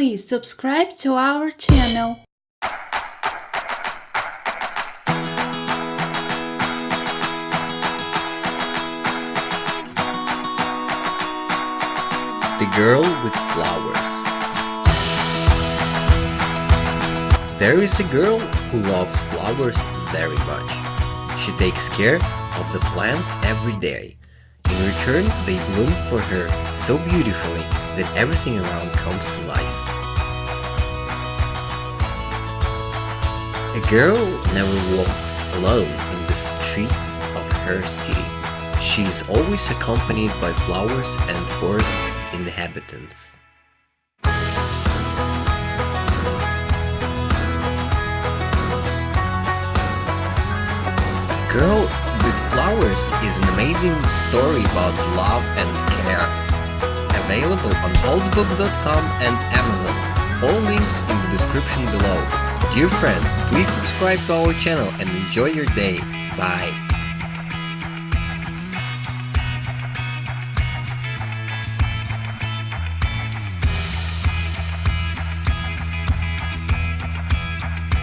please subscribe to our channel. The Girl with Flowers There is a girl who loves flowers very much. She takes care of the plants every day. In return, they bloom for her so beautifully that everything around comes to life. A girl never walks alone in the streets of her city. She is always accompanied by flowers and forest inhabitants. Girl with Flowers is an amazing story about love and care. Available on holtzbooks.com and Amazon. All links in the description below. Dear friends, please subscribe to our channel and enjoy your day. Bye.